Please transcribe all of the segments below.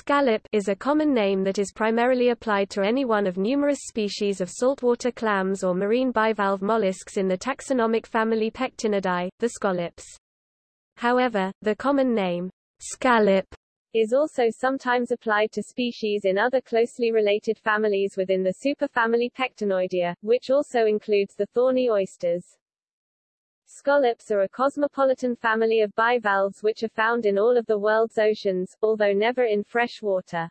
Scallop is a common name that is primarily applied to any one of numerous species of saltwater clams or marine bivalve mollusks in the taxonomic family Pectinidae, the scallops. However, the common name, scallop, is also sometimes applied to species in other closely related families within the superfamily Pectinoidea, which also includes the thorny oysters. Scallops are a cosmopolitan family of bivalves which are found in all of the world's oceans, although never in fresh water.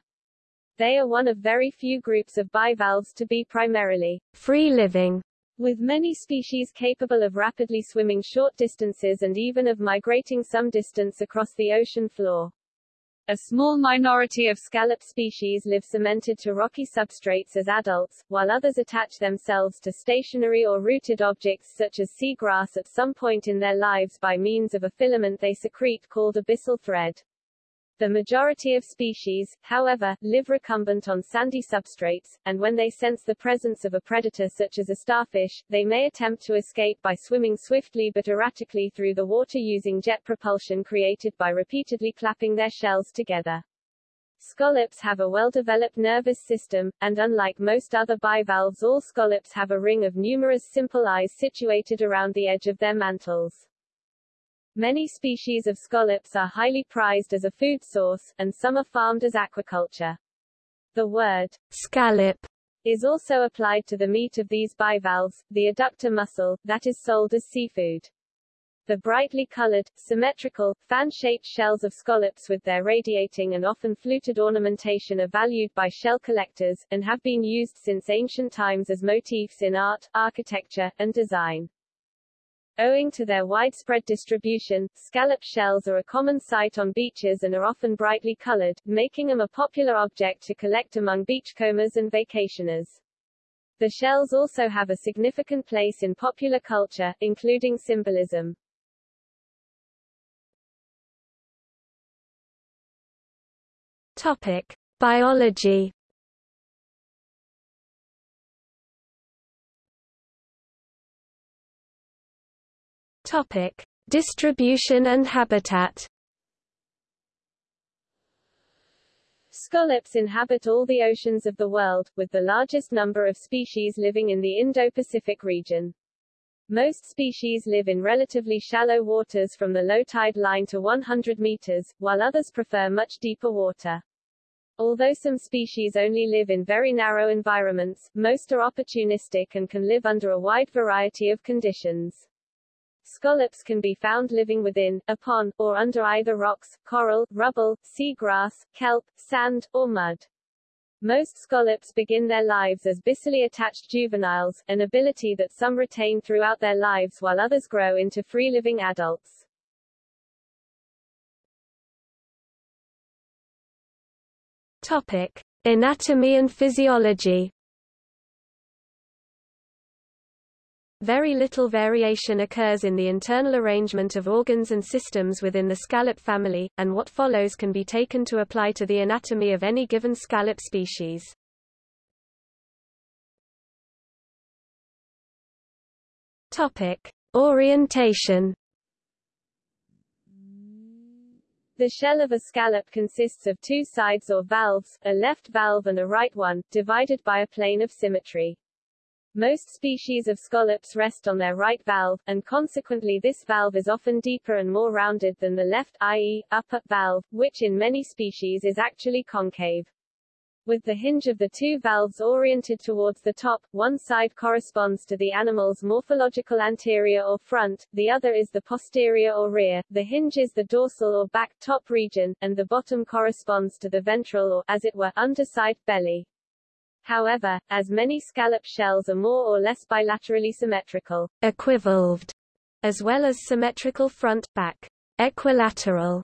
They are one of very few groups of bivalves to be primarily free-living, with many species capable of rapidly swimming short distances and even of migrating some distance across the ocean floor. A small minority of scallop species live cemented to rocky substrates as adults, while others attach themselves to stationary or rooted objects such as seagrass at some point in their lives by means of a filament they secrete called a byssal thread. The majority of species, however, live recumbent on sandy substrates, and when they sense the presence of a predator such as a starfish, they may attempt to escape by swimming swiftly but erratically through the water using jet propulsion created by repeatedly clapping their shells together. Scallops have a well-developed nervous system, and unlike most other bivalves all scallops have a ring of numerous simple eyes situated around the edge of their mantles. Many species of scallops are highly prized as a food source, and some are farmed as aquaculture. The word scallop is also applied to the meat of these bivalves, the adductor muscle, that is sold as seafood. The brightly colored, symmetrical, fan-shaped shells of scallops with their radiating and often fluted ornamentation are valued by shell collectors, and have been used since ancient times as motifs in art, architecture, and design. Owing to their widespread distribution, scallop shells are a common sight on beaches and are often brightly colored, making them a popular object to collect among beachcombers and vacationers. The shells also have a significant place in popular culture, including symbolism. Topic: Biology Topic: Distribution and habitat. Scallops inhabit all the oceans of the world, with the largest number of species living in the Indo-Pacific region. Most species live in relatively shallow waters from the low tide line to 100 meters, while others prefer much deeper water. Although some species only live in very narrow environments, most are opportunistic and can live under a wide variety of conditions. Scallops can be found living within, upon, or under either rocks, coral, rubble, seagrass, kelp, sand, or mud. Most scallops begin their lives as byssally attached juveniles, an ability that some retain throughout their lives while others grow into free-living adults. Topic: Anatomy and physiology Very little variation occurs in the internal arrangement of organs and systems within the scallop family, and what follows can be taken to apply to the anatomy of any given scallop species. Topic: Orientation The shell of a scallop consists of two sides or valves, a left valve and a right one, divided by a plane of symmetry. Most species of scallops rest on their right valve, and consequently this valve is often deeper and more rounded than the left i.e., upper valve, which in many species is actually concave. With the hinge of the two valves oriented towards the top, one side corresponds to the animal's morphological anterior or front, the other is the posterior or rear, the hinge is the dorsal or back top region, and the bottom corresponds to the ventral or, as it were, underside belly. However, as many scallop shells are more or less bilaterally symmetrical, equivalved, as well as symmetrical front-back, equilateral,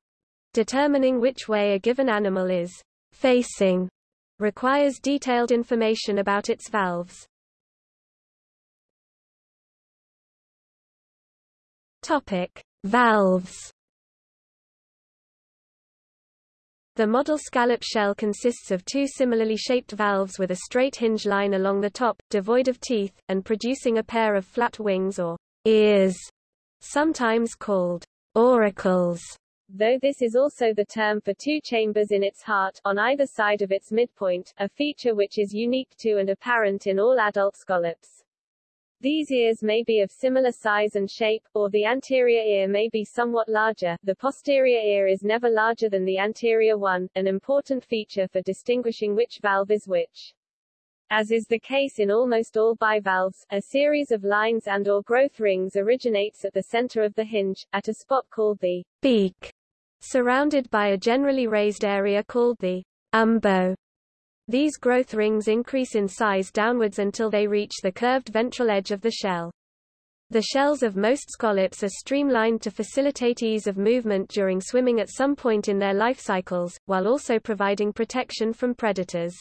determining which way a given animal is facing requires detailed information about its valves. Topic: Valves The model scallop shell consists of two similarly shaped valves with a straight hinge line along the top, devoid of teeth, and producing a pair of flat wings or ears, sometimes called auricles. though this is also the term for two chambers in its heart, on either side of its midpoint, a feature which is unique to and apparent in all adult scallops. These ears may be of similar size and shape, or the anterior ear may be somewhat larger. The posterior ear is never larger than the anterior one, an important feature for distinguishing which valve is which. As is the case in almost all bivalves, a series of lines and or growth rings originates at the center of the hinge, at a spot called the beak, surrounded by a generally raised area called the umbo. These growth rings increase in size downwards until they reach the curved ventral edge of the shell. The shells of most scallops are streamlined to facilitate ease of movement during swimming at some point in their life cycles, while also providing protection from predators.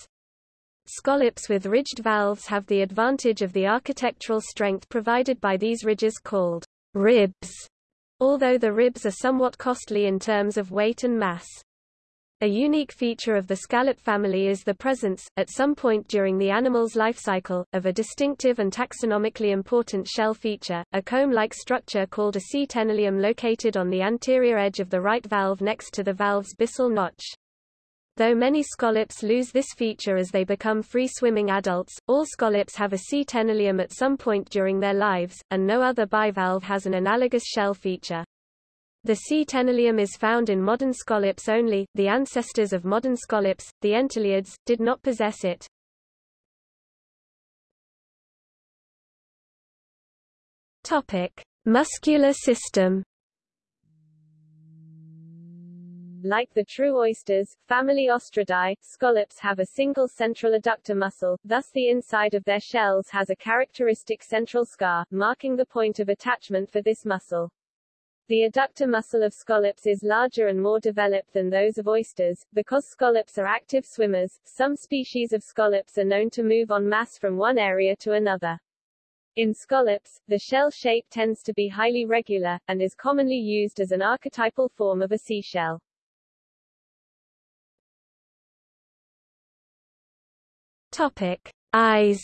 Scallops with ridged valves have the advantage of the architectural strength provided by these ridges called ribs, although the ribs are somewhat costly in terms of weight and mass. A unique feature of the scallop family is the presence, at some point during the animal's life cycle, of a distinctive and taxonomically important shell feature, a comb-like structure called a ctenolium located on the anterior edge of the right valve next to the valve's byssal notch. Though many scallops lose this feature as they become free-swimming adults, all scallops have a ctenolium at some point during their lives, and no other bivalve has an analogous shell feature. The ctenolium is found in modern scallops only, the ancestors of modern scallops, the entoliids, did not possess it. Topic. Muscular system Like the true oysters, family Ostreidae, scallops have a single central adductor muscle, thus the inside of their shells has a characteristic central scar, marking the point of attachment for this muscle. The adductor muscle of scallops is larger and more developed than those of oysters. Because scallops are active swimmers, some species of scallops are known to move en masse from one area to another. In scallops, the shell shape tends to be highly regular, and is commonly used as an archetypal form of a seashell. Topic: Eyes.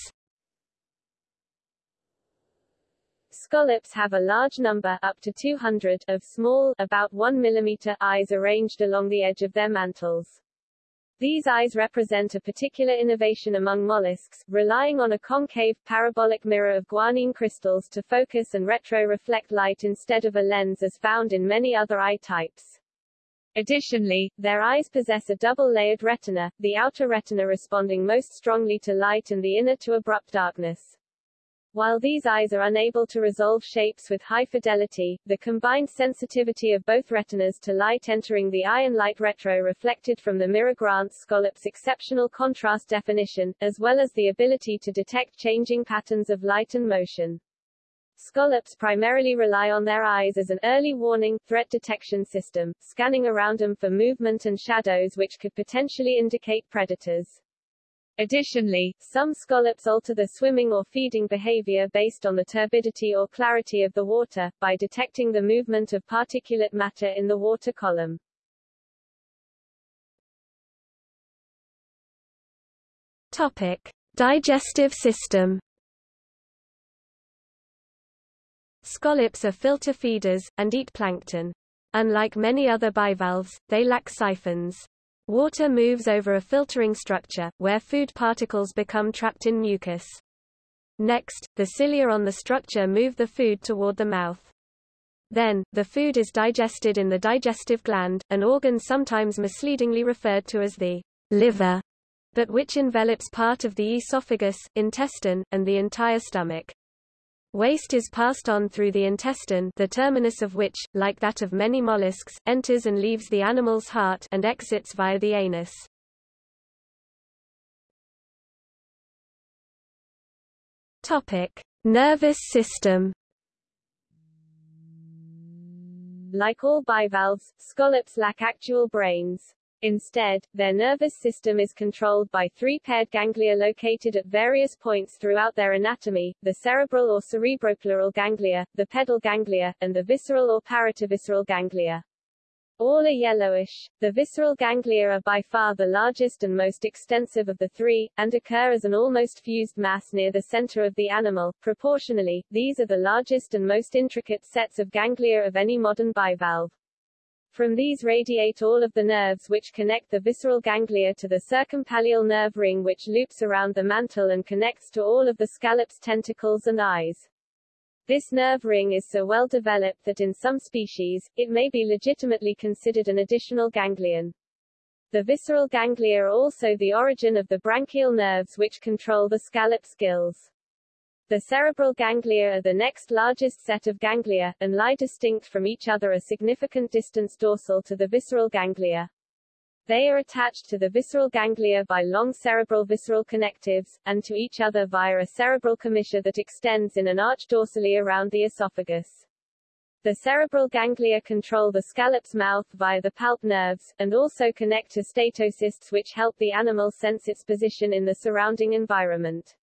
Scallops have a large number up to 200 of small, about 1 mm eyes arranged along the edge of their mantles. These eyes represent a particular innovation among mollusks, relying on a concave, parabolic mirror of guanine crystals to focus and retro-reflect light instead of a lens as found in many other eye types. Additionally, their eyes possess a double-layered retina, the outer retina responding most strongly to light and the inner to abrupt darkness. While these eyes are unable to resolve shapes with high fidelity, the combined sensitivity of both retinas to light entering the eye and light retro reflected from the mirror grants scallops exceptional contrast definition, as well as the ability to detect changing patterns of light and motion. Scallops primarily rely on their eyes as an early warning, threat detection system, scanning around them for movement and shadows which could potentially indicate predators. Additionally, some scallops alter their swimming or feeding behavior based on the turbidity or clarity of the water, by detecting the movement of particulate matter in the water column. Topic. Digestive system Scallops are filter feeders, and eat plankton. Unlike many other bivalves, they lack siphons. Water moves over a filtering structure, where food particles become trapped in mucus. Next, the cilia on the structure move the food toward the mouth. Then, the food is digested in the digestive gland, an organ sometimes misleadingly referred to as the liver, but which envelops part of the esophagus, intestine, and the entire stomach. Waste is passed on through the intestine the terminus of which, like that of many mollusks, enters and leaves the animal's heart and exits via the anus. Topic. Nervous system Like all bivalves, scallops lack actual brains. Instead, their nervous system is controlled by three paired ganglia located at various points throughout their anatomy, the cerebral or cerebropleural ganglia, the pedal ganglia, and the visceral or parietovisceral ganglia. All are yellowish. The visceral ganglia are by far the largest and most extensive of the three, and occur as an almost fused mass near the center of the animal. Proportionally, these are the largest and most intricate sets of ganglia of any modern bivalve. From these radiate all of the nerves which connect the visceral ganglia to the circumpallial nerve ring which loops around the mantle and connects to all of the scallop's tentacles and eyes. This nerve ring is so well developed that in some species, it may be legitimately considered an additional ganglion. The visceral ganglia are also the origin of the branchial nerves which control the scallop's gills. The cerebral ganglia are the next largest set of ganglia, and lie distinct from each other a significant distance dorsal to the visceral ganglia. They are attached to the visceral ganglia by long cerebral visceral connectives, and to each other via a cerebral commissure that extends in an arch dorsally around the esophagus. The cerebral ganglia control the scallop's mouth via the palp nerves, and also connect to statocysts which help the animal sense its position in the surrounding environment.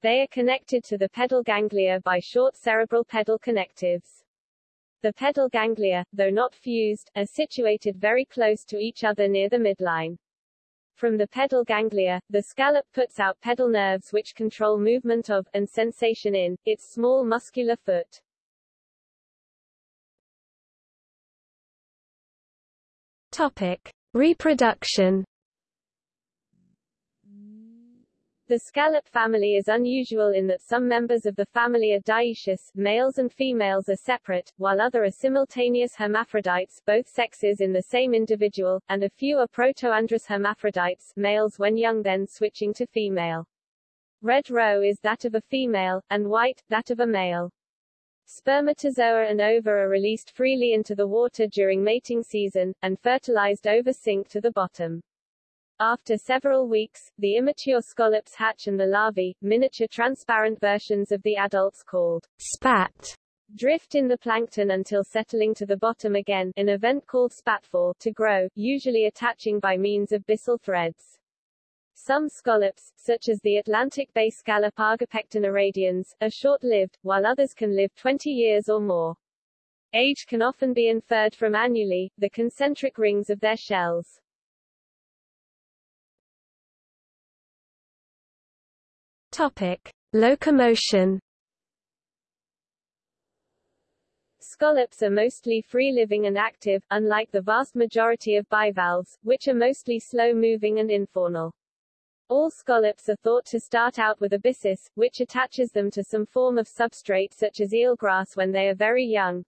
They are connected to the pedal ganglia by short cerebral pedal connectives. The pedal ganglia, though not fused, are situated very close to each other near the midline. From the pedal ganglia, the scallop puts out pedal nerves which control movement of, and sensation in, its small muscular foot. Topic. Reproduction The scallop family is unusual in that some members of the family are dioecious, males and females are separate, while other are simultaneous hermaphrodites, both sexes in the same individual, and a few are protoandrous hermaphrodites, males when young then switching to female. Red roe is that of a female, and white, that of a male. Spermatozoa and ova are released freely into the water during mating season, and fertilized ova sink to the bottom. After several weeks, the immature scallops hatch and the larvae, miniature transparent versions of the adults called spat, drift in the plankton until settling to the bottom again, an event called spatfall, to grow, usually attaching by means of byssal threads. Some scallops, such as the Atlantic bay scallop Argopecten irradians, are short-lived, while others can live 20 years or more. Age can often be inferred from annuli, the concentric rings of their shells. Topic: Locomotion. Scallops are mostly free-living and active, unlike the vast majority of bivalves, which are mostly slow-moving and infaunal. All scallops are thought to start out with a byssus, which attaches them to some form of substrate such as eelgrass when they are very young.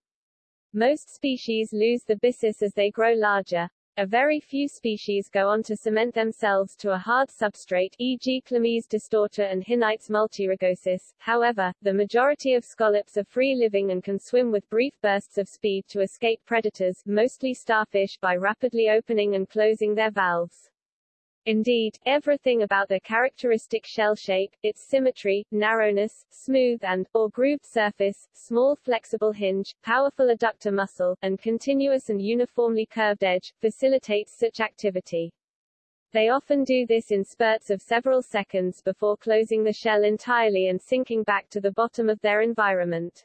Most species lose the byssus as they grow larger, a very few species go on to cement themselves to a hard substrate e.g. Chlamys distorta and Hinnites multirugosus. However, the majority of scallops are free-living and can swim with brief bursts of speed to escape predators, mostly starfish by rapidly opening and closing their valves. Indeed, everything about their characteristic shell shape, its symmetry, narrowness, smooth and, or grooved surface, small flexible hinge, powerful adductor muscle, and continuous and uniformly curved edge, facilitates such activity. They often do this in spurts of several seconds before closing the shell entirely and sinking back to the bottom of their environment.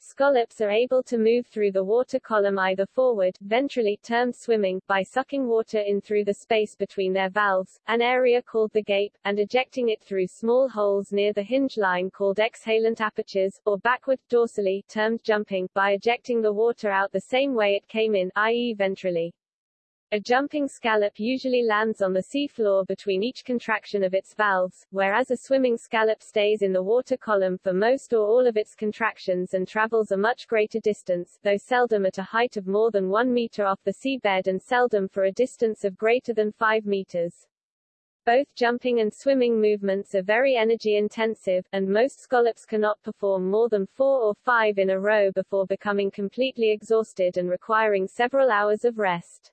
Scallops are able to move through the water column either forward, ventrally, termed swimming, by sucking water in through the space between their valves, an area called the gape, and ejecting it through small holes near the hinge line called exhalant apertures, or backward, dorsally, termed jumping, by ejecting the water out the same way it came in, i.e. ventrally. A jumping scallop usually lands on the seafloor between each contraction of its valves, whereas a swimming scallop stays in the water column for most or all of its contractions and travels a much greater distance, though seldom at a height of more than one meter off the seabed and seldom for a distance of greater than 5 meters. Both jumping and swimming movements are very energy intensive, and most scallops cannot perform more than four or five in a row before becoming completely exhausted and requiring several hours of rest.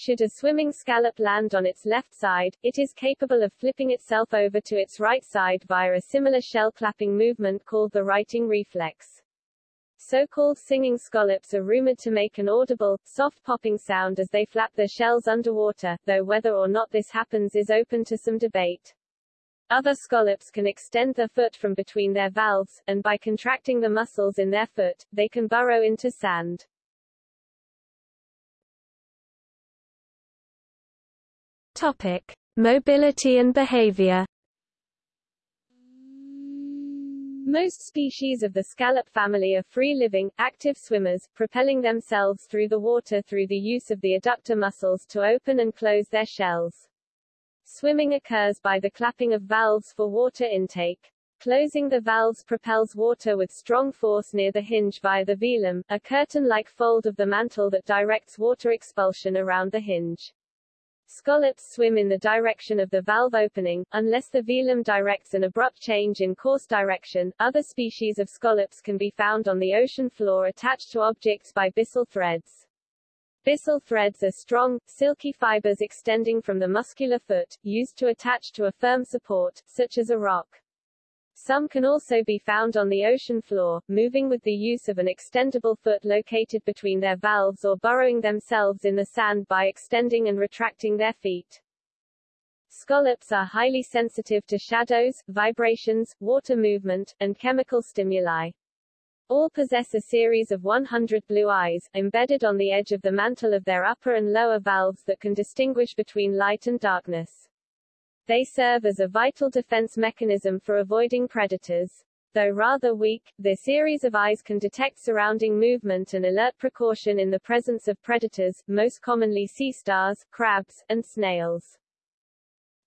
Should a swimming scallop land on its left side, it is capable of flipping itself over to its right side via a similar shell clapping movement called the righting reflex. So-called singing scallops are rumored to make an audible, soft popping sound as they flap their shells underwater, though whether or not this happens is open to some debate. Other scallops can extend their foot from between their valves, and by contracting the muscles in their foot, they can burrow into sand. Topic: Mobility and behavior. Most species of the scallop family are free-living, active swimmers, propelling themselves through the water through the use of the adductor muscles to open and close their shells. Swimming occurs by the clapping of valves for water intake. Closing the valves propels water with strong force near the hinge via the velum, a curtain-like fold of the mantle that directs water expulsion around the hinge. Scallops swim in the direction of the valve opening, unless the velum directs an abrupt change in course direction. Other species of scallops can be found on the ocean floor attached to objects by byssal threads. Byssal threads are strong, silky fibers extending from the muscular foot, used to attach to a firm support, such as a rock. Some can also be found on the ocean floor, moving with the use of an extendable foot located between their valves or burrowing themselves in the sand by extending and retracting their feet. Scallops are highly sensitive to shadows, vibrations, water movement, and chemical stimuli. All possess a series of 100 blue eyes, embedded on the edge of the mantle of their upper and lower valves that can distinguish between light and darkness. They serve as a vital defense mechanism for avoiding predators. Though rather weak, their series of eyes can detect surrounding movement and alert precaution in the presence of predators, most commonly sea stars, crabs, and snails.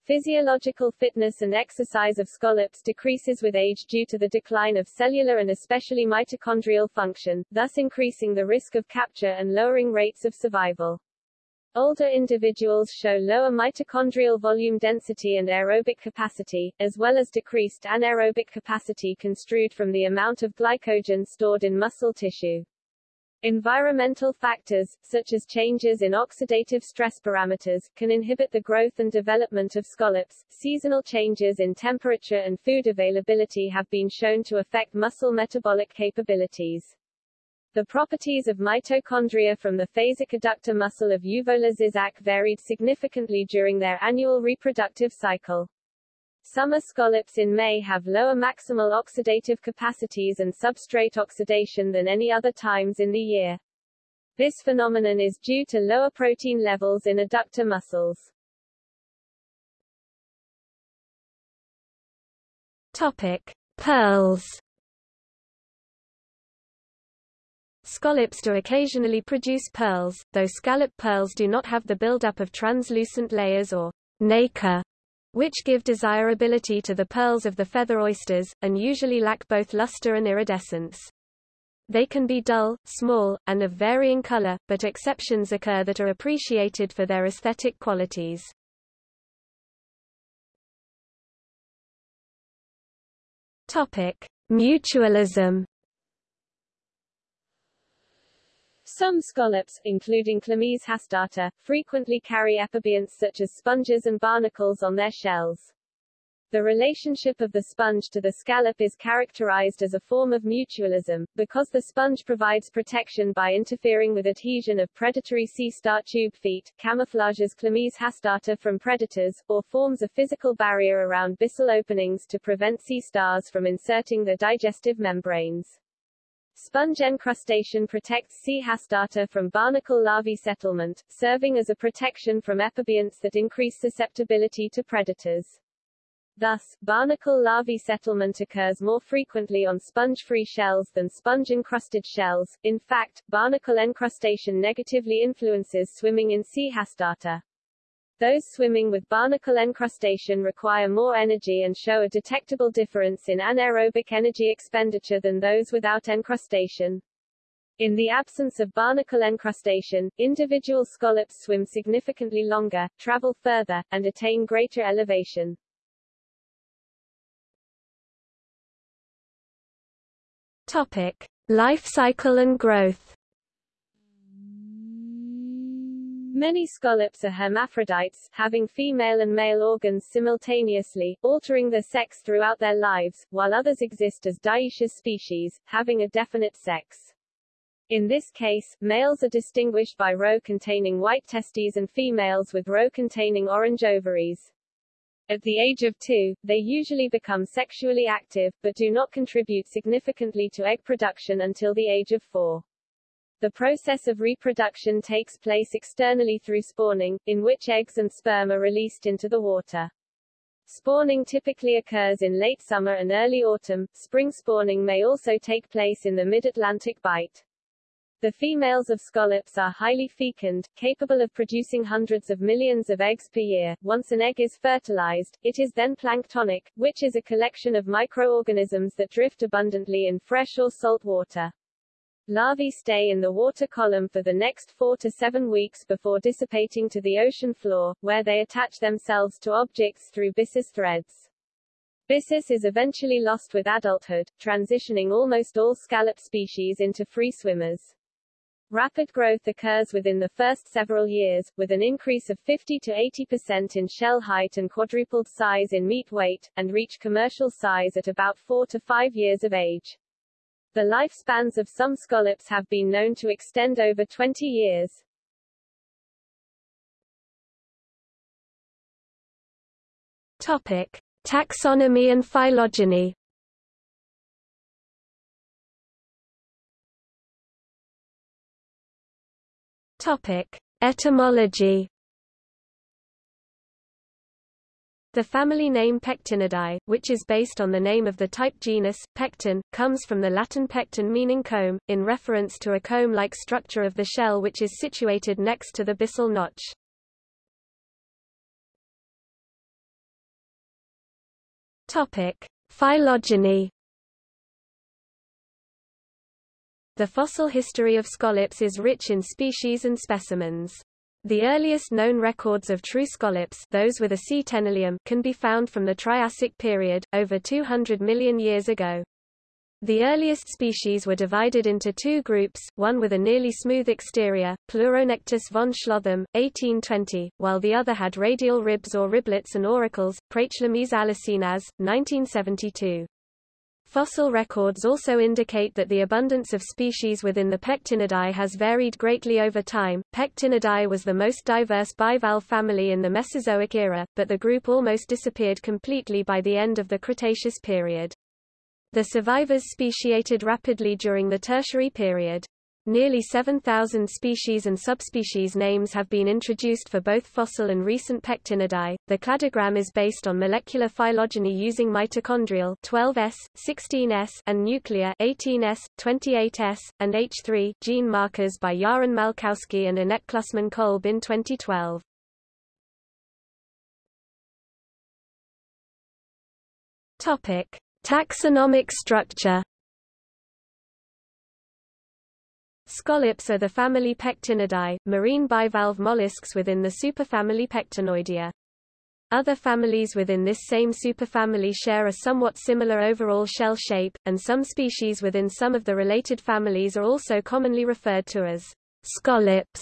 Physiological fitness and exercise of scallops decreases with age due to the decline of cellular and especially mitochondrial function, thus increasing the risk of capture and lowering rates of survival. Older individuals show lower mitochondrial volume density and aerobic capacity, as well as decreased anaerobic capacity construed from the amount of glycogen stored in muscle tissue. Environmental factors, such as changes in oxidative stress parameters, can inhibit the growth and development of scallops. Seasonal changes in temperature and food availability have been shown to affect muscle metabolic capabilities. The properties of mitochondria from the phasic adductor muscle of Euvola ziczac varied significantly during their annual reproductive cycle. Summer scallops in May have lower maximal oxidative capacities and substrate oxidation than any other times in the year. This phenomenon is due to lower protein levels in adductor muscles. Topic: Pearls Scallops do occasionally produce pearls, though scallop pearls do not have the buildup of translucent layers or nacre, which give desirability to the pearls of the feather oysters, and usually lack both luster and iridescence. They can be dull, small, and of varying color, but exceptions occur that are appreciated for their aesthetic qualities. Topic: Mutualism Some scallops, including Chlamys hastata, frequently carry epibionts such as sponges and barnacles on their shells. The relationship of the sponge to the scallop is characterized as a form of mutualism, because the sponge provides protection by interfering with adhesion of predatory sea star tube feet, camouflages Chlamys hastata from predators, or forms a physical barrier around byssal openings to prevent sea stars from inserting their digestive membranes. Sponge encrustation protects C. hastata from barnacle larvae settlement, serving as a protection from epibionts that increase susceptibility to predators. Thus, barnacle larvae settlement occurs more frequently on sponge-free shells than sponge-encrusted shells. In fact, barnacle encrustation negatively influences swimming in C. hastata. Those swimming with barnacle encrustation require more energy and show a detectable difference in anaerobic energy expenditure than those without encrustation. In the absence of barnacle encrustation, individual scallops swim significantly longer, travel further, and attain greater elevation. Topic: Life cycle and growth. Many scallops are hermaphrodites, having female and male organs simultaneously, altering their sex throughout their lives, while others exist as dioecious species, having a definite sex. In this case, males are distinguished by roe containing white testes and females with roe containing orange ovaries. At the age of two, they usually become sexually active, but do not contribute significantly to egg production until the age of four. The process of reproduction takes place externally through spawning, in which eggs and sperm are released into the water. Spawning typically occurs in late summer and early autumn. Spring spawning may also take place in the mid-Atlantic bight. The females of scallops are highly fecund, capable of producing hundreds of millions of eggs per year. Once an egg is fertilized, it is then planktonic, which is a collection of microorganisms that drift abundantly in fresh or salt water. Larvae stay in the water column for the next four to seven weeks before dissipating to the ocean floor, where they attach themselves to objects through byssus threads. Byssus is eventually lost with adulthood, transitioning almost all scallop species into free swimmers. Rapid growth occurs within the first several years, with an increase of 50 to 80% in shell height and quadrupled size in meat weight, and reach commercial size at about 4 to 5 years of age. The lifespans of some scallops have been known to extend over 20 years. Topic. Taxonomy and phylogeny Topic: Etymology. The family name Pectinidae, which is based on the name of the type genus, Pecten, comes from the Latin pecten meaning comb, in reference to a comb-like structure of the shell which is situated next to the byssal notch. Topic: Phylogeny. The fossil history of scallops is rich in species and specimens. The earliest known records of true scallops those with a C. can be found from the Triassic period, over 200 million years ago. The earliest species were divided into two groups, one with a nearly smooth exterior, Pleuronectes von Schlotheim, 1820, while the other had radial ribs or riblets and auricles, Praechlamys allocenas, 1972. Fossil records also indicate that the abundance of species within the Pectinidae has varied greatly over time. Pectinidae was the most diverse bivalve family in the Mesozoic era, but the group almost disappeared completely by the end of the Cretaceous period. The survivors speciated rapidly during the Tertiary period. Nearly 7,000 species and subspecies names have been introduced for both fossil and recent pectinidae. The cladogram is based on molecular phylogeny using mitochondrial 12S, 16S, and nuclear 18S, 28S, and H3 gene markers by Yaron Malkowsky and Annette Klussmann-Kolb in 2012. Topic: Taxonomic structure Scallops are the family Pectinidae, marine bivalve mollusks within the superfamily Pectinoidea. Other families within this same superfamily share a somewhat similar overall shell shape, and some species within some of the related families are also commonly referred to as scallops.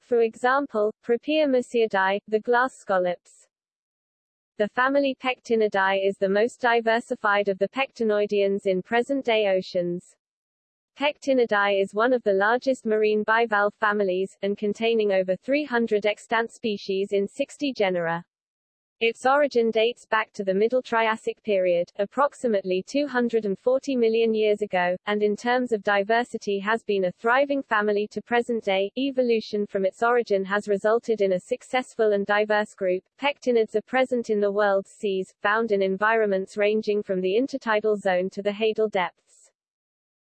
For example, Propeamussiidae, the glass scallops. The family Pectinidae is the most diversified of the pectinoideans in present-day oceans. Pectinidae is one of the largest marine bivalve families, and containing over 300 extant species in 60 genera. Its origin dates back to the Middle Triassic period, approximately 240 million years ago, and in terms of diversity has been a thriving family to present day. Evolution from its origin has resulted in a successful and diverse group. Pectinids are present in the world's seas, found in environments ranging from the intertidal zone to the hadal depth.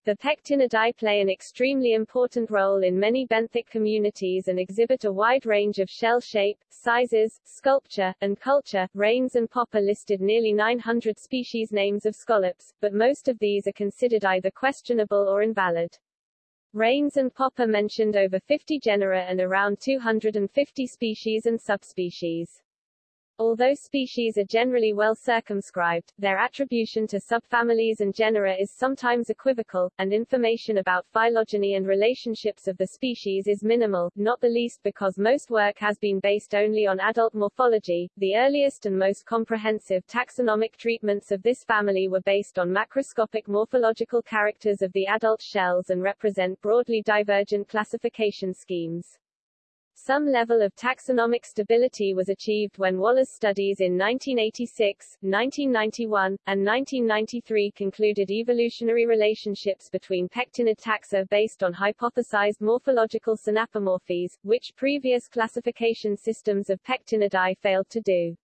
The pectinidae play an extremely important role in many benthic communities and exhibit a wide range of shell shape, sizes, sculpture, and culture. Raines and Poppe listed nearly 900 species names of scallops, but most of these are considered either questionable or invalid. Raines and Poppe mentioned over 50 genera and around 250 species and subspecies. Although species are generally well circumscribed, their attribution to subfamilies and genera is sometimes equivocal, and information about phylogeny and relationships of the species is minimal, not the least because most work has been based only on adult morphology. The earliest and most comprehensive taxonomic treatments of this family were based on macroscopic morphological characters of the adult shells and represent broadly divergent classification schemes. Some level of taxonomic stability was achieved when Waller's studies in 1986, 1991, and 1993 concluded evolutionary relationships between pectinid taxa based on hypothesized morphological synapomorphies, which previous classification systems of pectinidae failed to do.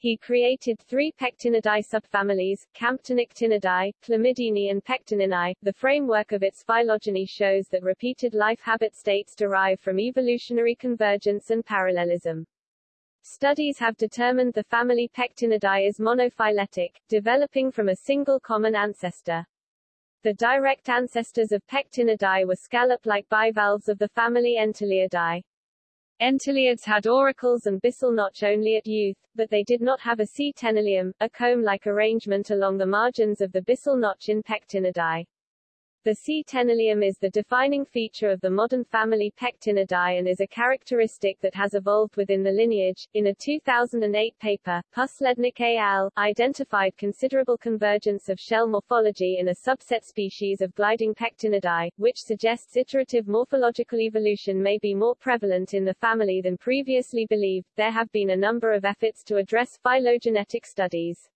He created three pectinidae subfamilies, Camptonectinae, Chlamydinae and Pectininae. The framework of its phylogeny shows that repeated life habit states derive from evolutionary convergence and parallelism. Studies have determined the family Pectinidae is monophyletic, developing from a single common ancestor. The direct ancestors of Pectinidae were scallop-like bivalves of the family Entoliidae. Entoliids had auricles and byssal notch only at youth, but they did not have a ctenolium, a comb-like arrangement along the margins of the byssal notch in Pectinidae. The ctenolium is the defining feature of the modern family Pectinidae and is a characteristic that has evolved within the lineage. In a 2008 paper, Puslednik et al. identified considerable convergence of shell morphology in a subset species of gliding Pectinidae, which suggests iterative morphological evolution may be more prevalent in the family than previously believed. There have been a number of efforts to address phylogenetic studies.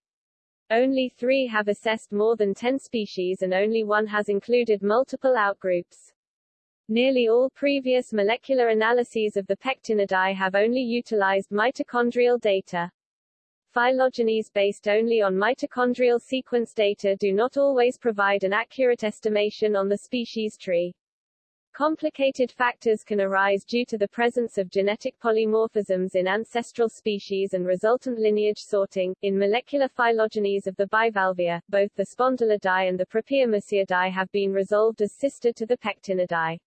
Only three have assessed more than 10 species and only one has included multiple outgroups. Nearly all previous molecular analyses of the pectinidae have only utilized mitochondrial data. Phylogenies based only on mitochondrial sequence data do not always provide an accurate estimation on the species tree. Complicated factors can arise due to the presence of genetic polymorphisms in ancestral species and resultant lineage sorting. In molecular phylogenies of the bivalvia, both the Spondylidae and the Propeamussiidae have been resolved as sister to the Pectinidae.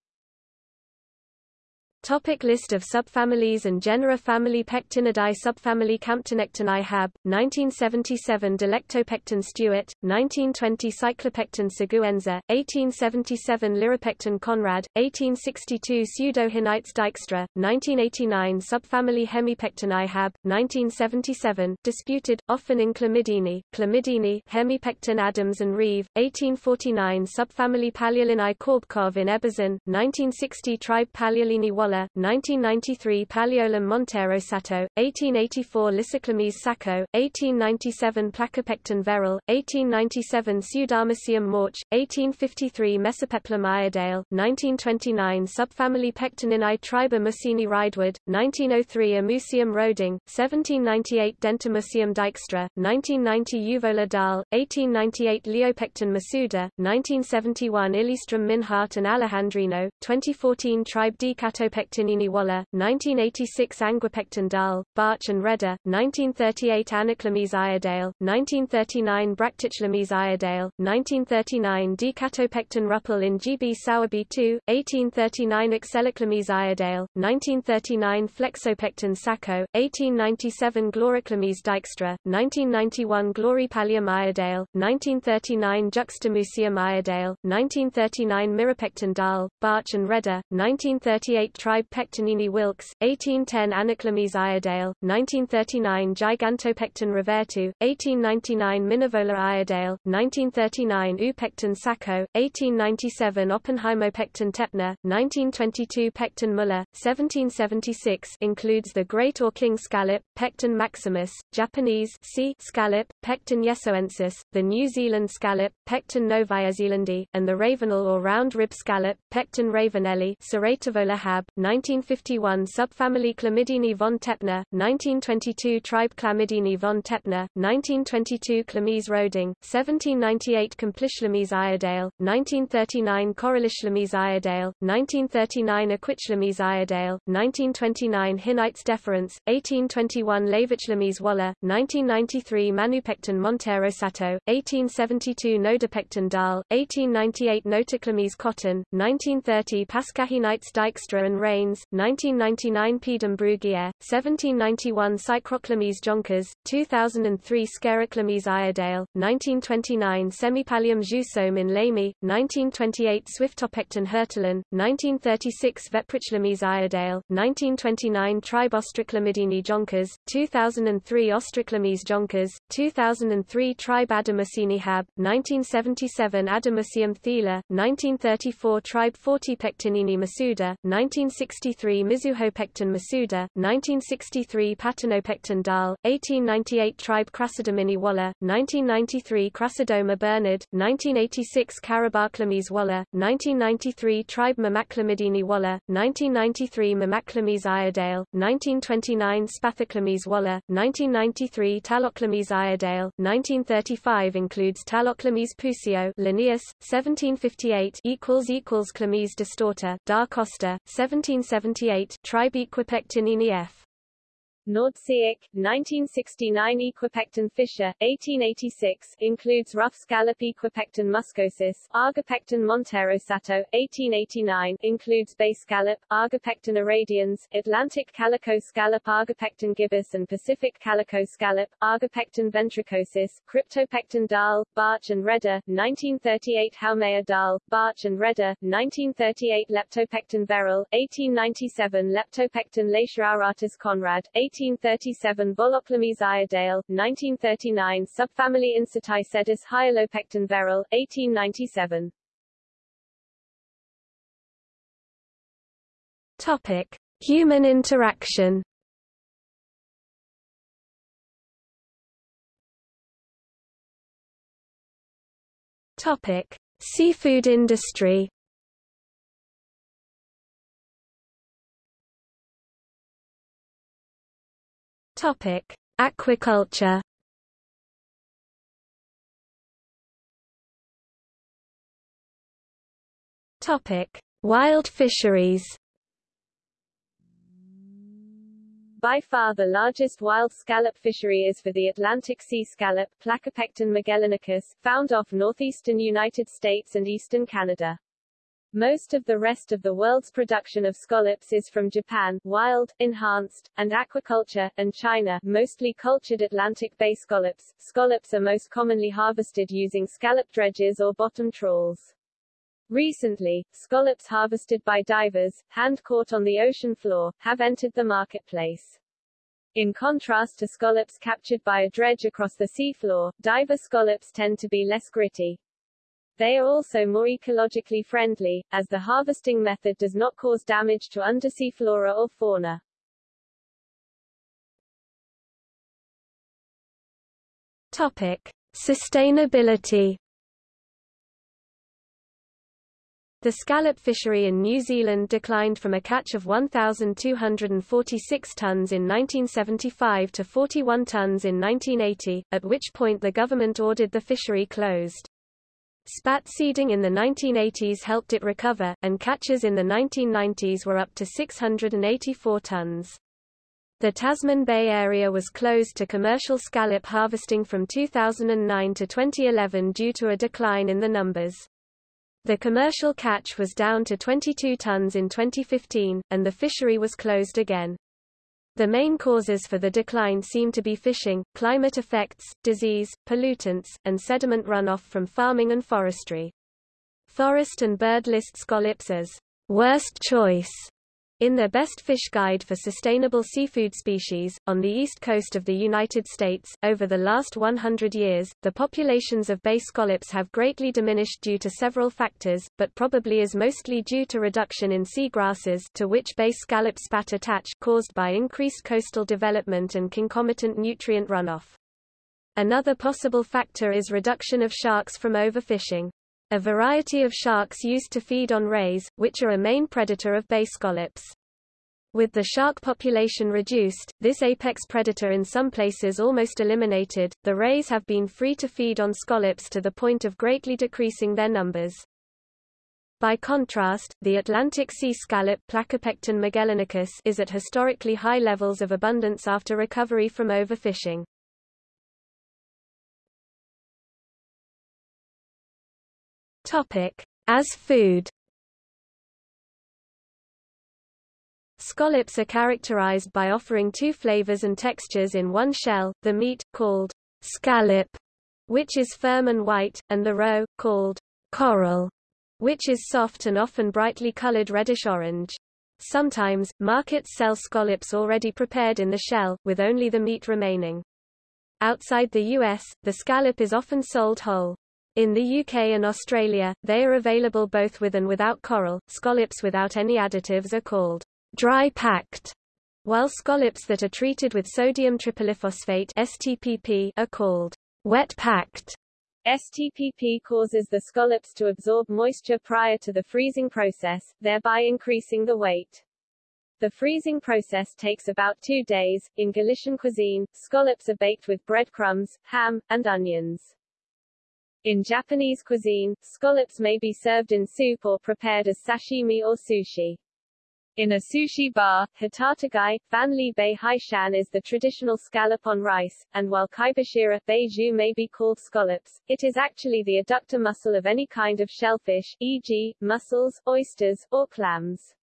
Topic list of subfamilies and genera Family Pectinidae Subfamily Camptonectinae Habe, 1977 Delectopecten Stewart, 1920 Cyclopecten Seguenza, 1877 Liripecten Conrad, 1862 Pseudohinnites dijkstra, 1989 Subfamily Hemipectinae Habe, 1977, disputed, often in Chlamydini, Chlamydini Hemipecten Adams and Reeve, 1849 Subfamily Paleolinae Korobkov in Eberzin, 1960 Tribe Paleolini Waller 1993 Paleolum Montero Sato, 1884 Lysiclames Sacco, 1897 Placopecten Verrill, 1897 Pseudamussium Morch, 1853 Mesopeplum Iredale, 1929 Subfamily Pectininae Triba Mussini Ridewood, 1903 Amusium Roding, 1798 Dentamusium dijkstra, 1990 Uvola Dall, 1898 Leopecten Masuda, 1971 Illistrum Mynhardt and Alejandrino, 2014 Tribe D. Catopecten Pectinini Waller, 1986 Anguipecten Dall, Bartsch and Rehder, 1938 Annachlamys Iredale, 1939 Bractichlames Iredale, 1939 Decatopecten Ruppel in GB Sowerby 2, 1839 Excellichlamys Iredale, 1939 Flexopecten Sacco, 1897 Gloriclames dijkstra, 1991 Gloripallium Iredale, 1939 Juxtamusium Iredale, 1939 Mirapecten Dall, Bartsch and Rehder, 1938 tribe Pectinini Wilkes, 1810 Annachlamys Iredale, 1939 Gigantopecten Revertu, 1899 Minivola Iredale, 1939 Upecten Sacco, 1897 Oppenheimopecten Teppner, 1922 Pecten Muller, 1776 includes the Great or King Scallop, Pecten maximus, Japanese C. Scallop, Pecten yesoensis, the New Zealand Scallop, Pecten novaezeelandi, and the Ravenel or round rib scallop, Pecten ravenelli, Serrativola hab, 1951 Subfamily Chlamydini von Teppner, 1922 Tribe Chlamydini von Teppner, 1922 Chlamys Roding, 1798 Complichlames Iredale, 1939 Corallichlames Iredale, 1939 Aquichlames Iredale, 1929 Hinnites deferens, 1821 Levichlamys Waller, 1993 Manupecten Montero Sato, 1872 Nodopecten Dall, 1898 Notochlamys Cotton, 1930 Pascahinites dijkstra and Raines, 1999 Pedum Bruguière, 1791 Cycroclames Jonkers, 2003 Scariclames Iredale, 1929 Semipallium Jousseaume in Lamy, 1928 Swiftopecten Hertlein, 1936 Veprichlames Iredale, 1929 Tribe Ostriclamydini Jonkers, 2003 Ostriclames Jonkers, 2003 Tribe Adamusini Habe, 1977 Adamusium Thiele, 1934 Tribe Fortipectinini Masuda, 19 1963 Mizuhopecten Masuda, 1963 Patinopecten dal, 1898 Tribe Crassodomini Waller, 1993 Crassidoma Bernard, 1986 Carabaclamese Waller, 1993 Tribe Mamaklamidini Waller, 1993 Mamaclamese Iredale, 1929 Spathoclamese Waller, 1993 Taloclamese Iredale, 1935 includes Taloclamese Pusio Linnaeus, 1758 equals equals Chlamys distorta, Da Costa, 17 1978 Tribequipectinini F. Nordseeic, 1969 Equipecten Fischer, 1886, includes rough scallop Equipecten muscosus, Argopecten monterosato, 1889, includes bay scallop, Argopecten irradians, Atlantic calico scallop Argopecten gibbus and Pacific calico scallop, Argopecten ventricosus, Cryptopecten dal, Bartsch and Rehder, 1938 Haumea dal, Bartsch and Rehder, 1938 Leptopecten beryl, 1897 Leptopecten laescherauratus Conrad, 1837 Volachlamys iredale, 1939 Subfamily Incertae sedis hyalopecten Verrill, 1897 Topic: Human interaction. Topic: Seafood industry. Topic: Aquaculture. Topic: Wild fisheries. By far the largest wild scallop fishery is for the Atlantic sea scallop, Placopecten magellanicus, found off northeastern United States and eastern Canada. Most of the rest of the world's production of scallops is from Japan, wild, enhanced, and aquaculture, and China, mostly cultured Atlantic Bay scallops. Scallops are most commonly harvested using scallop dredges or bottom trawls. Recently, scallops harvested by divers, hand-caught on the ocean floor, have entered the marketplace. In contrast to scallops captured by a dredge across the seafloor, diver scallops tend to be less gritty. They are also more ecologically friendly, as the harvesting method does not cause damage to undersea flora or fauna. Topic: Sustainability. The scallop fishery in New Zealand declined from a catch of 1,246 tons in 1975 to 41 tons in 1980, at which point the government ordered the fishery closed. Spat seeding in the 1980s helped it recover, and catches in the 1990s were up to 684 tons. The Tasman Bay area was closed to commercial scallop harvesting from 2009 to 2011 due to a decline in the numbers. The commercial catch was down to 22 tons in 2015, and the fishery was closed again. The main causes for the decline seem to be fishing, climate effects, disease, pollutants, and sediment runoff from farming and forestry. Forest and Bird list scallops as worst choice in their Best Fish Guide for Sustainable Seafood Species, on the east coast of the United States, over the last 100 years, the populations of bay scallops have greatly diminished due to several factors, but probably is mostly due to reduction in seagrasses to which bay scallop spat attach caused by increased coastal development and concomitant nutrient runoff. Another possible factor is reduction of sharks from overfishing. A variety of sharks used to feed on rays, which are a main predator of bay scallops. With the shark population reduced, this apex predator in some places almost eliminated, the rays have been free to feed on scallops to the point of greatly decreasing their numbers. By contrast, the Atlantic sea scallop Placopecten magellanicus is at historically high levels of abundance after recovery from overfishing. Topic: As food. Scallops are characterized by offering two flavors and textures in one shell, the meat, called scallop, which is firm and white, and the roe, called coral, which is soft and often brightly colored reddish-orange. Sometimes, markets sell scallops already prepared in the shell, with only the meat remaining. Outside the U.S., the scallop is often sold whole. In the UK and Australia, they are available both with and without coral. Scallops without any additives are called dry packed, while scallops that are treated with sodium tripolyphosphate STPP are called wet packed. STPP causes the scallops to absorb moisture prior to the freezing process, thereby increasing the weight. The freezing process takes about two days. In Galician cuisine, scallops are baked with breadcrumbs, ham, and onions. In Japanese cuisine, scallops may be served in soup or prepared as sashimi or sushi. In a sushi bar, hotategai, Fanli Bei Haishan is the traditional scallop on rice, and while kaibashira beiju may be called scallops, it is actually the adductor muscle of any kind of shellfish, e.g., mussels, oysters, or clams.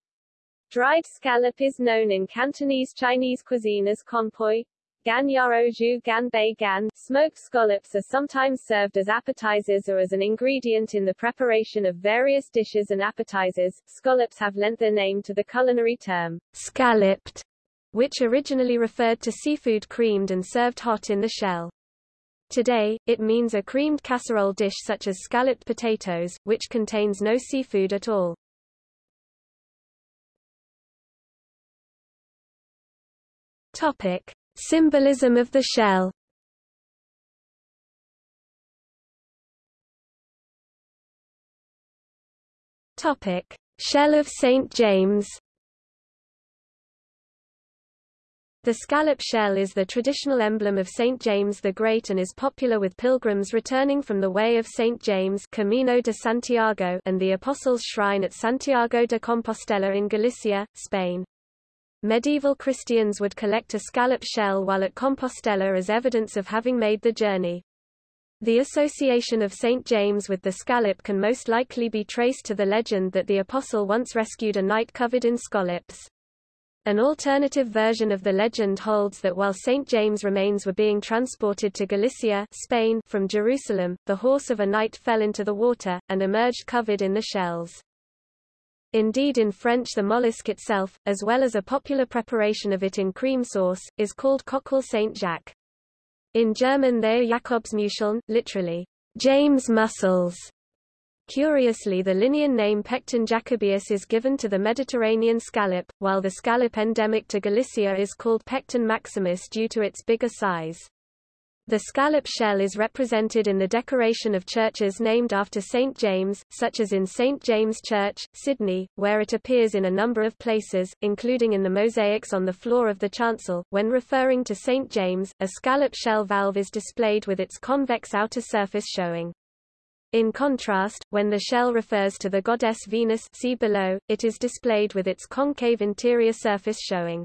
Dried scallop is known in Cantonese Chinese cuisine as conpoy, Gan yaroju gan bei gan. Smoked scallops are sometimes served as appetizers or as an ingredient in the preparation of various dishes and appetizers. Scallops have lent their name to the culinary term scalloped, which originally referred to seafood creamed and served hot in the shell. Today, it means a creamed casserole dish such as scalloped potatoes, which contains no seafood at all. Topic. Symbolism of the shell Topic: Shell of St James. The scallop shell is the traditional emblem of St. James the Great and is popular with pilgrims returning from the Way of St. James Camino de Santiago and the Apostles' Shrine at Santiago de Compostela in Galicia, Spain. Medieval Christians would collect a scallop shell while at Compostela as evidence of having made the journey. The association of St. James with the scallop can most likely be traced to the legend that the apostle once rescued a knight covered in scallops. An alternative version of the legend holds that while St. James' remains were being transported to Galicia Spain from Jerusalem, the horse of a knight fell into the water, and emerged covered in the shells. Indeed in French the mollusk itself, as well as a popular preparation of it in cream sauce, is called coquille Saint-Jacques. In German they are Jakobsmuscheln, literally, James mussels. Curiously the Linnean name Pecten jacobaeus is given to the Mediterranean scallop, while the scallop endemic to Galicia is called Pecten maximus due to its bigger size. The scallop shell is represented in the decoration of churches named after St. James, such as in St. James Church, Sydney, where it appears in a number of places, including in the mosaics on the floor of the chancel. When referring to St. James, a scallop shell valve is displayed with its convex outer surface showing. In contrast, when the shell refers to the goddess Venus see below, it is displayed with its concave interior surface showing.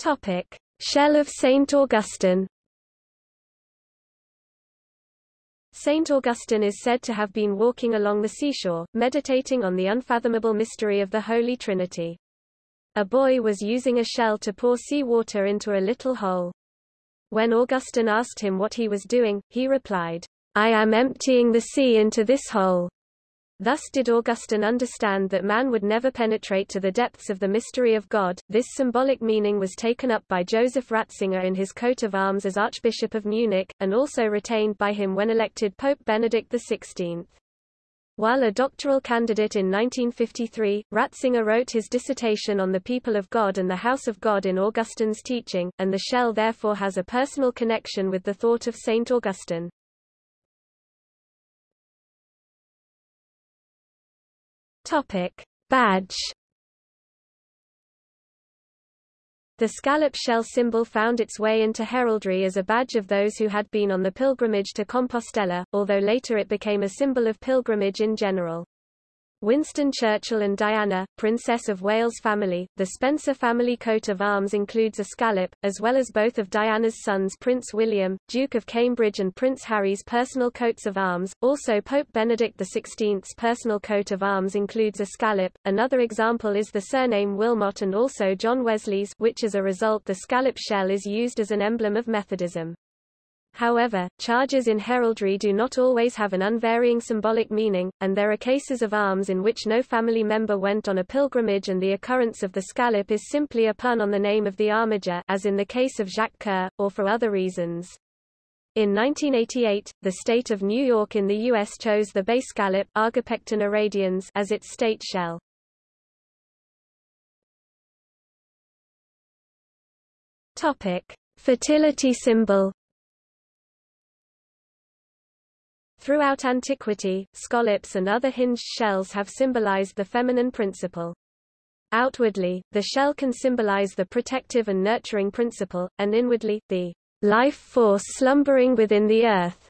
Topic: Shell of Saint Augustine. Saint Augustine is said to have been walking along the seashore, meditating on the unfathomable mystery of the Holy Trinity. A boy was using a shell to pour sea water into a little hole. When Augustine asked him what he was doing, he replied, I am emptying the sea into this hole. Thus did Augustine understand that man would never penetrate to the depths of the mystery of God. This symbolic meaning was taken up by Joseph Ratzinger in his coat of arms as Archbishop of Munich, and also retained by him when elected Pope Benedict XVI. While a doctoral candidate in 1953, Ratzinger wrote his dissertation on the people of God and the house of God in Augustine's teaching, and the shell therefore has a personal connection with the thought of Saint Augustine. Topic: Badge. The scallop shell symbol found its way into heraldry as a badge of those who had been on the pilgrimage to Compostela, although later it became a symbol of pilgrimage in general. Winston Churchill and Diana, Princess of Wales family. The Spencer family coat of arms includes a scallop, as well as both of Diana's sons Prince William, Duke of Cambridge and Prince Harry's personal coats of arms. Also Pope Benedict XVI's personal coat of arms includes a scallop. Another example is the surname Wilmot and also John Wesley's, which as a result the scallop shell is used as an emblem of Methodism. However, charges in heraldry do not always have an unvarying symbolic meaning, and there are cases of arms in which no family member went on a pilgrimage and the occurrence of the scallop is simply a pun on the name of the armiger as in the case of Jacques Coeur, or for other reasons. In 1988, the state of New York in the U.S. chose the bay scallop Argopecten irradians as its state shell. Topic: Fertility symbol. Throughout antiquity, scallops and other hinged shells have symbolized the feminine principle. Outwardly, the shell can symbolize the protective and nurturing principle, and inwardly, the life force slumbering within the earth.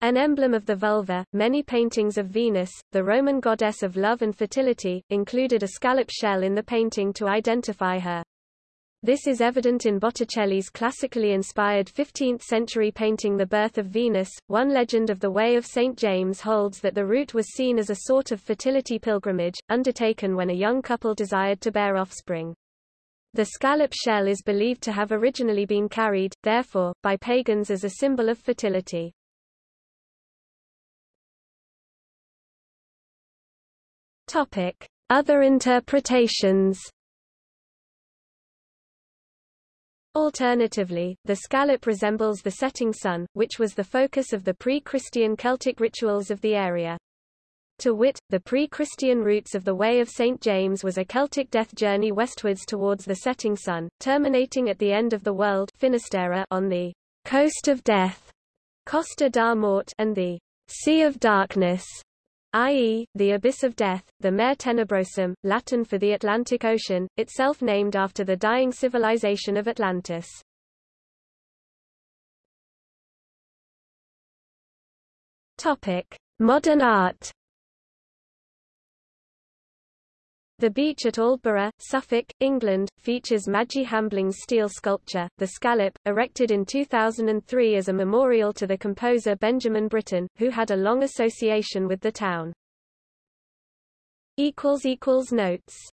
An emblem of the vulva, many paintings of Venus, the Roman goddess of love and fertility, included a scallop shell in the painting to identify her. This is evident in Botticelli's classically inspired 15th-century painting The Birth of Venus. One legend of the Way of St. James holds that the route was seen as a sort of fertility pilgrimage, undertaken when a young couple desired to bear offspring. The scallop shell is believed to have originally been carried, therefore, by pagans as a symbol of fertility. Topic. Other interpretations Alternatively, the scallop resembles the setting sun, which was the focus of the pre-Christian Celtic rituals of the area. To wit, the pre-Christian roots of the Way of St. James was a Celtic death journey westwards towards the setting sun, terminating at the end of the world Finisterre on the coast of death Costa da Morte and the Sea of Darkness i.e., the abyss of death, the Mare Tenebrosum, Latin for the Atlantic Ocean, itself named after the dying civilization of Atlantis. Topic: Modern art. The beach at Aldeburgh, Suffolk, England, features Maggie Hambling's steel sculpture, The Scallop, erected in 2003 as a memorial to the composer Benjamin Britten, who had a long association with the town. Notes